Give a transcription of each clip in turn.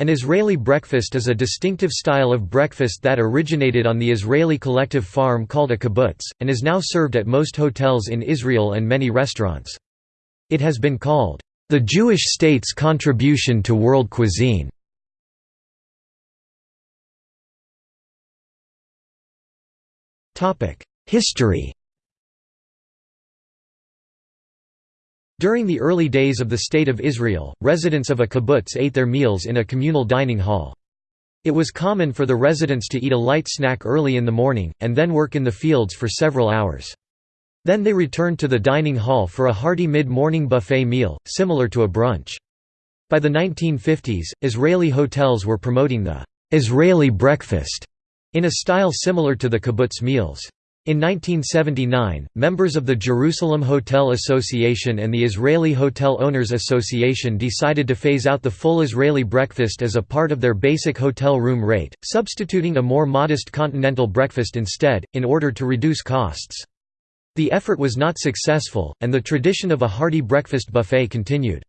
An Israeli breakfast is a distinctive style of breakfast that originated on the Israeli collective farm called a kibbutz, and is now served at most hotels in Israel and many restaurants. It has been called, "...the Jewish state's contribution to world cuisine." History During the early days of the State of Israel, residents of a kibbutz ate their meals in a communal dining hall. It was common for the residents to eat a light snack early in the morning, and then work in the fields for several hours. Then they returned to the dining hall for a hearty mid-morning buffet meal, similar to a brunch. By the 1950s, Israeli hotels were promoting the «Israeli breakfast» in a style similar to the kibbutz meals. In 1979, members of the Jerusalem Hotel Association and the Israeli Hotel Owners Association decided to phase out the full Israeli breakfast as a part of their basic hotel room rate, substituting a more modest continental breakfast instead, in order to reduce costs. The effort was not successful, and the tradition of a hearty breakfast buffet continued.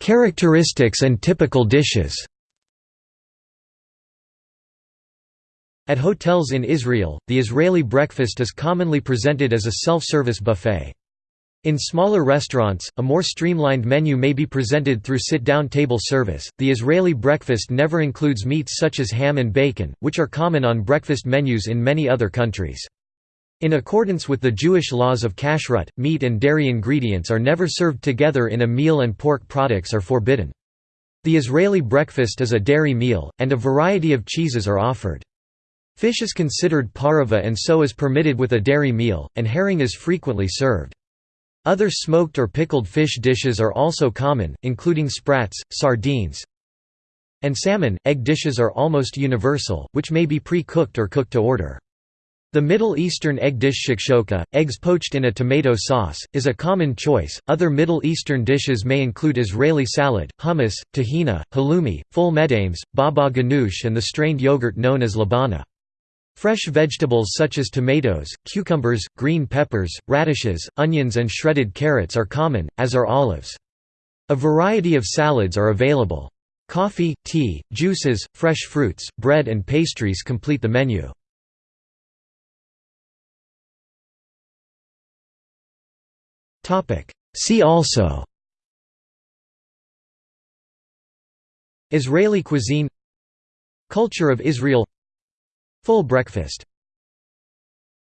Characteristics and typical dishes At hotels in Israel, the Israeli breakfast is commonly presented as a self-service buffet. In smaller restaurants, a more streamlined menu may be presented through sit-down table service. The Israeli breakfast never includes meats such as ham and bacon, which are common on breakfast menus in many other countries. In accordance with the Jewish laws of kashrut, meat and dairy ingredients are never served together in a meal and pork products are forbidden. The Israeli breakfast is a dairy meal, and a variety of cheeses are offered. Fish is considered pareve and so is permitted with a dairy meal, and herring is frequently served. Other smoked or pickled fish dishes are also common, including sprats, sardines, and salmon. Egg dishes are almost universal, which may be pre-cooked or cooked to order. The Middle Eastern egg dish shakshoka, eggs poached in a tomato sauce, is a common choice. Other Middle Eastern dishes may include Israeli salad, hummus, tahina, halloumi, ful medames, baba ganoush, and the strained yogurt known as labana. Fresh vegetables such as tomatoes, cucumbers, green peppers, radishes, onions and shredded carrots are common, as are olives. A variety of salads are available. Coffee, tea, juices, fresh fruits, bread and pastries complete the menu. See also Israeli cuisine Culture of Israel Full breakfast